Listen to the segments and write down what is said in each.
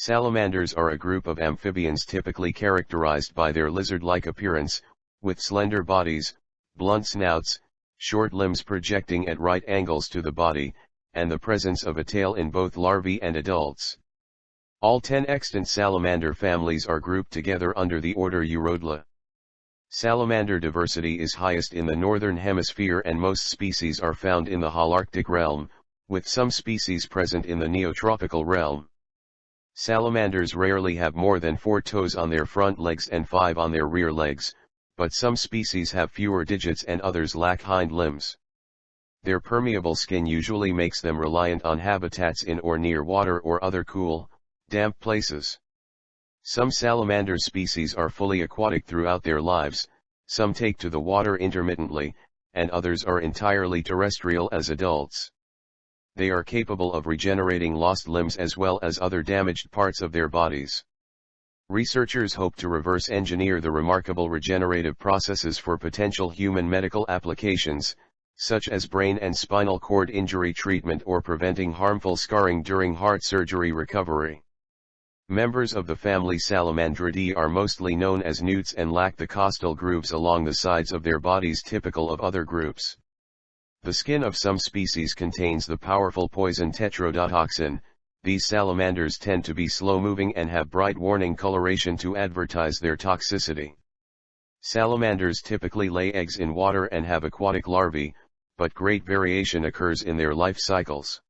Salamanders are a group of amphibians typically characterized by their lizard-like appearance, with slender bodies, blunt snouts, short limbs projecting at right angles to the body, and the presence of a tail in both larvae and adults. All ten extant salamander families are grouped together under the order Urodela. Salamander diversity is highest in the northern hemisphere and most species are found in the Holarctic realm, with some species present in the Neotropical realm. Salamanders rarely have more than four toes on their front legs and five on their rear legs, but some species have fewer digits and others lack hind limbs. Their permeable skin usually makes them reliant on habitats in or near water or other cool, damp places. Some salamander species are fully aquatic throughout their lives, some take to the water intermittently, and others are entirely terrestrial as adults they are capable of regenerating lost limbs as well as other damaged parts of their bodies. Researchers hope to reverse engineer the remarkable regenerative processes for potential human medical applications, such as brain and spinal cord injury treatment or preventing harmful scarring during heart surgery recovery. Members of the family Salamandridae are mostly known as newts and lack the costal grooves along the sides of their bodies typical of other groups. The skin of some species contains the powerful poison tetrodotoxin, these salamanders tend to be slow-moving and have bright warning coloration to advertise their toxicity. Salamanders typically lay eggs in water and have aquatic larvae, but great variation occurs in their life cycles.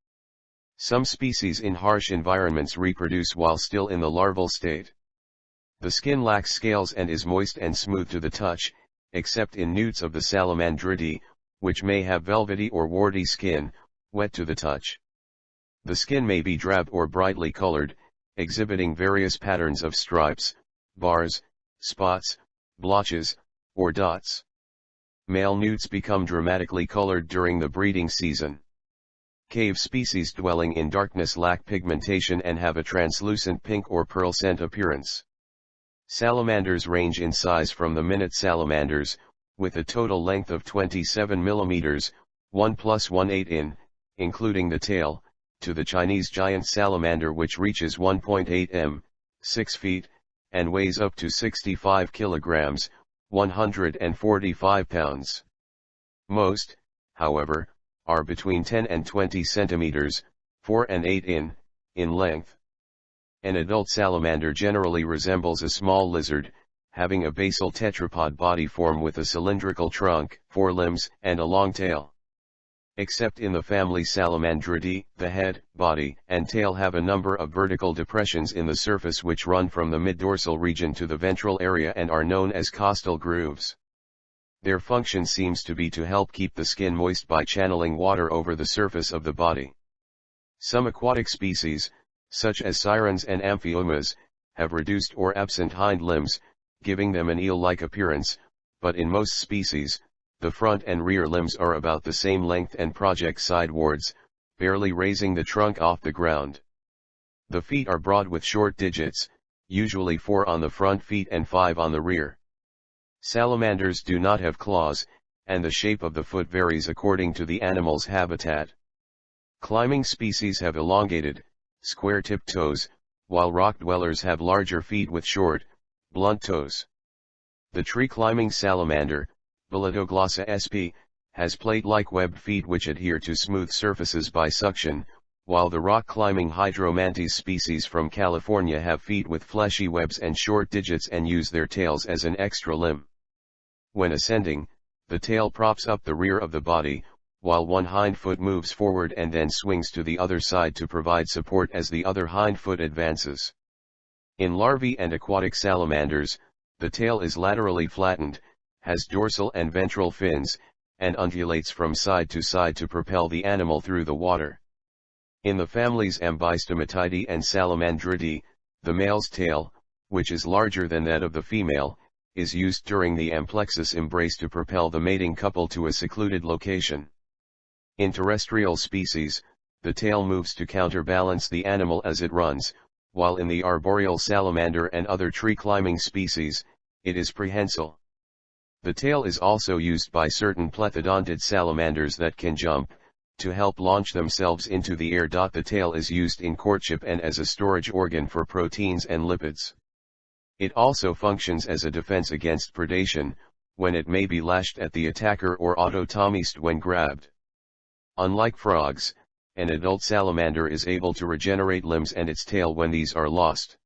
Some species in harsh environments reproduce while still in the larval state. The skin lacks scales and is moist and smooth to the touch, except in newts of the Salamandridae, which may have velvety or warty skin, wet to the touch. The skin may be drab or brightly colored, exhibiting various patterns of stripes, bars, spots, blotches, or dots. Male newts become dramatically colored during the breeding season. Cave species dwelling in darkness lack pigmentation and have a translucent pink or pearl scent appearance. Salamanders range in size from the minute salamanders, with a total length of 27 mm, 1 plus 1 8 in, including the tail, to the Chinese giant salamander which reaches 1.8 m, 6 feet, and weighs up to 65 kilograms, 145 pounds. Most, however, are between 10 and 20 centimeters, 4 and 8 in, in length. An adult salamander generally resembles a small lizard, having a basal tetrapod body form with a cylindrical trunk, four limbs, and a long tail. Except in the family Salamandridae, the head, body, and tail have a number of vertical depressions in the surface which run from the mid-dorsal region to the ventral area and are known as costal grooves. Their function seems to be to help keep the skin moist by channeling water over the surface of the body. Some aquatic species, such as sirens and amphiumas, have reduced or absent hind limbs, giving them an eel-like appearance, but in most species, the front and rear limbs are about the same length and project sidewards, barely raising the trunk off the ground. The feet are broad with short digits, usually 4 on the front feet and 5 on the rear. Salamanders do not have claws, and the shape of the foot varies according to the animal's habitat. Climbing species have elongated, square-tipped toes, while rock dwellers have larger feet with short, Blunt toes. The tree-climbing salamander, Bolitoglossa sp, has plate-like webbed feet which adhere to smooth surfaces by suction, while the rock-climbing Hydromantes species from California have feet with fleshy webs and short digits and use their tails as an extra limb. When ascending, the tail props up the rear of the body, while one hind foot moves forward and then swings to the other side to provide support as the other hind foot advances. In larvae and aquatic salamanders, the tail is laterally flattened, has dorsal and ventral fins, and undulates from side to side to propel the animal through the water. In the families Ambystomatidae and Salamandridae, the male's tail, which is larger than that of the female, is used during the amplexus embrace to propel the mating couple to a secluded location. In terrestrial species, the tail moves to counterbalance the animal as it runs, while in the arboreal salamander and other tree-climbing species, it is prehensile. The tail is also used by certain plethodontid salamanders that can jump, to help launch themselves into the air. The tail is used in courtship and as a storage organ for proteins and lipids. It also functions as a defense against predation, when it may be lashed at the attacker or autotomized when grabbed. Unlike frogs, an adult salamander is able to regenerate limbs and its tail when these are lost.